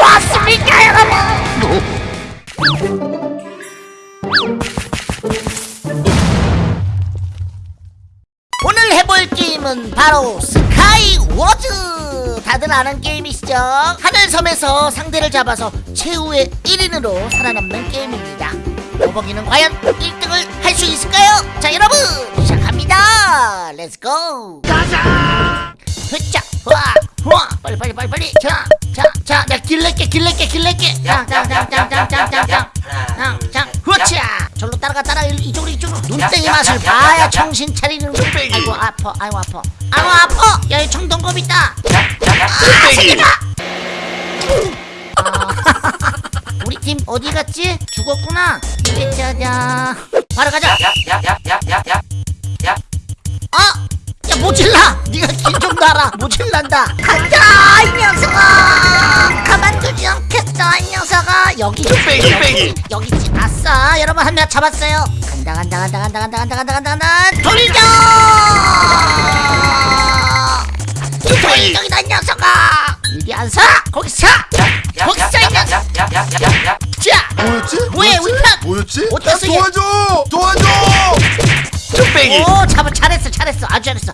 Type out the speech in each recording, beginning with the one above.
보았습니까 여러분? 오늘 해볼 게임은 바로 Sky Wars! 다들 아는 게임이시죠? 하늘섬에서 상대를 잡아서 최후의 1인으로 살아남는 게임입니다. 버벅이는 과연 1등을 할 수 있을까요? 자 여러분 시작합니다. let's go 가자! 흐짜 와 와, 빨리 빨리 빨리 빨리 내가 길낼게 짱짱짱짱짱짱짱짱짱짱 흐차 절로 따라가 일- 이쪽으로 이쪽으로 눈땡이 맛을 봐야 정신 차리는 거 아이고 아파 아이고 아파 아이고 아파 야이 청동검 있다 아 아, 우리 팀 어디 갔지? 죽었구나 짜자 바로 가자 여기 뚝배기, 여기 있지 아싸 여러분 한 명 잡았어요 간다 간다 간다 간다 간다 간다 간다 간다 간다 돌려. 저기다 이 녀석아 이리 안서 거기 서 거기 서 이 녀석 자 뭐였지? 뭐해, 뭐였지? 우리 편! 뭐였지? 어땠어? 도와줘! 도와줘! 뚝배기! 오 잡아 잘했어 잘했어 아주 잘했어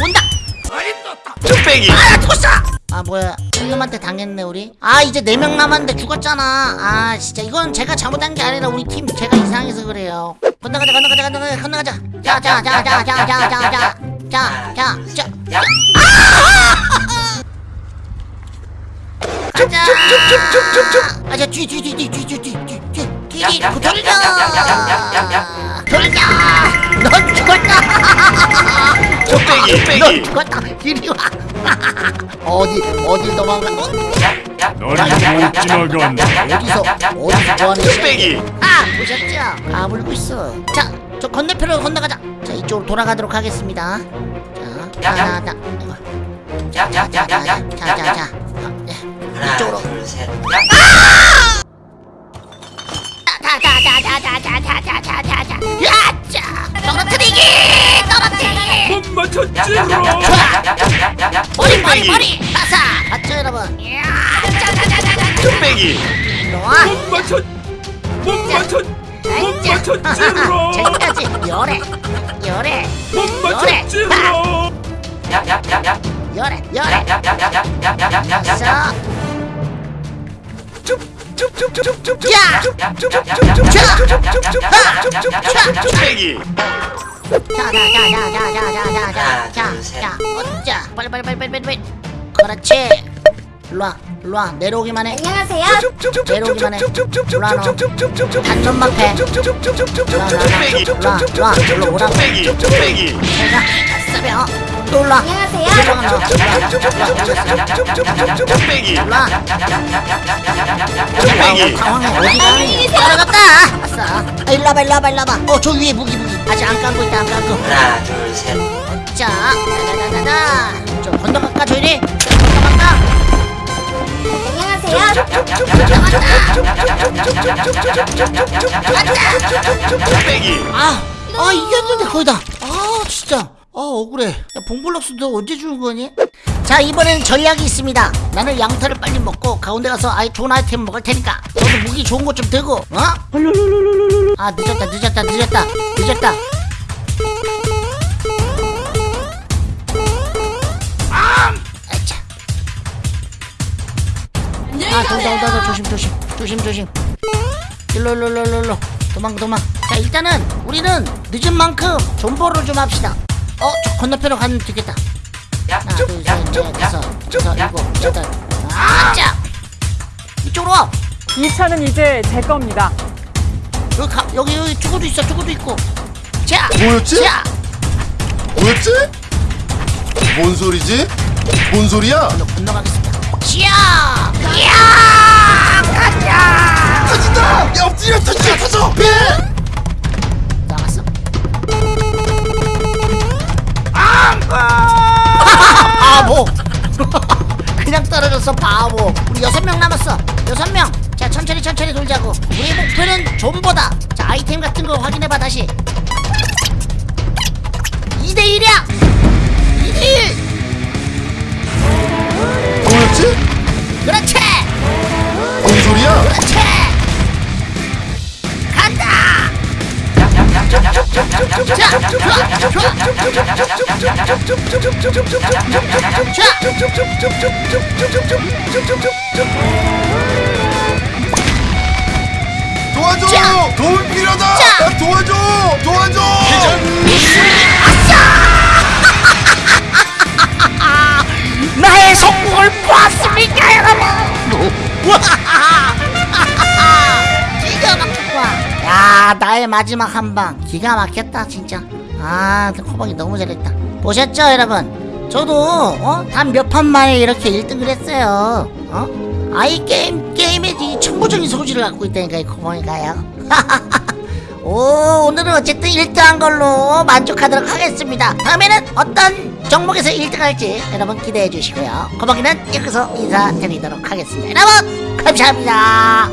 온다 뚝배기! 아 죽었어 아 뭐야 놈한테 당했네 우리 아 이제 네 명 남았는데 죽었잖아 아 진짜 이건 제가 잘못한 게 아니라 우리 팀 제가 이상해서 그래요 건너가자 건너가자 건너가자 건너가자 자자자자자자자자자자자자 가자 아자 뒤뒤뒤뒤뒤뒤뒤뒤뒤 돌려 돌려 넌 죽었다 뚝배기! 넌! 죽었다 이리 와 어디 어딜 도망가 어? 너를 못 지나간다. 어디서 어디서 뭐하는 뚝배기! 아 보셨죠? 까불고 있어 자 저 건너편으로 건너가자 자 이쪽으로 돌아가도록 하겠습니다 자자자자 자자자자자자자 이쪽으로 자자자자자자자자자자 야자 떨어뜨리기 떨어뜨리기 못 맞췄지롱. 머리 머리 머리 따사 맞죠 여러분 뚝배기! 못 맞췄. 못 맞췄. 못 맞췄지롱. 저기까지 열애 열애 못 맞췄지롱. 열애 열애 자 뚝배기! 자자자자자자자자자자 어짜 빨리 빨리 빨리 빨리 빨리 그렇지 일로와 일로와 내려오기만 해 안녕하세요. 내려오기만 해 일로와 너 단전만 패! 일로와 일로와 일로 오라고! 내가 쓰며 또 올라 안녕하세요. 일로와! 당황해 어디 가니 따라갔다 아싸 아, 일로 와봐 일로 와봐 일로 와봐 어저 위에 무기 무기 아직 안 깐거 있다 안 깐거 하나 둘셋 자 다다다다다 좀 건너 갈까 저희리 건너 갈까 안녕하세요. 뚝배기! 아, 아 이겼는데 거의 다. 아 진짜. 아 억울해. 야 봉블럭스 너 언제 주는 거니? 자 이번엔 전략이 있습니다. 나는 양털을 빨리 먹고 가운데 가서 아이 좋은 아이템 먹을 테니까 너도 무기 좋은 것 좀 들고. 어? 아 늦었다 늦었다 늦었다 늦었다. 아. 아 동다 온다 온다 조심 조심 조심 조심. 일로 일로 일로 일로 도망 도망 자 일단은 우리는 늦은 만큼 존버를 좀 합시다 어? 저 건너편으로 가면 되겠다 하나 둘 셋 넷 다섯 여섯 일곱 여덟 아자 이쪽으로 와 이 차는 이제 제 겁니다. 여기 가 여기 여기 저거도 있어 저거도 있고 자 뭐였지? 자 뭐였지? 뭔 소리지? 뭔 소리야? 일로 건너가겠습니다 자 이야 가자 터진다! 야 엎드려 터져 터져! 배! 바보. 그냥 떨어졌어 바보. 우리 여섯 명 남았어. 여섯 명자 천천히 천천히 돌자고. 우리 목표는 존보다. 자 아이템 같은 거 확인해봐 다시 도와줘! 자. 도움 필요하다! 도와줘! 도와줘! 나의 나의 마지막 한 방. 기가 막혔다 진짜. 아 코박이 너무 잘했다. 보셨죠 여러분? 저도 어? 단 몇 판 만에 이렇게 1등을 했어요. 어? 아이 게임 게임에 이 천부적인 소질을 갖고 있다니까 이 코박이가요. 오 오늘은 어쨌든 1등한 걸로 만족하도록 하겠습니다. 다음에는 어떤 종목에서 1등할지 여러분 기대해 주시고요. 거박이는 여기서 인사드리도록 하겠습니다. 여러분 감사합니다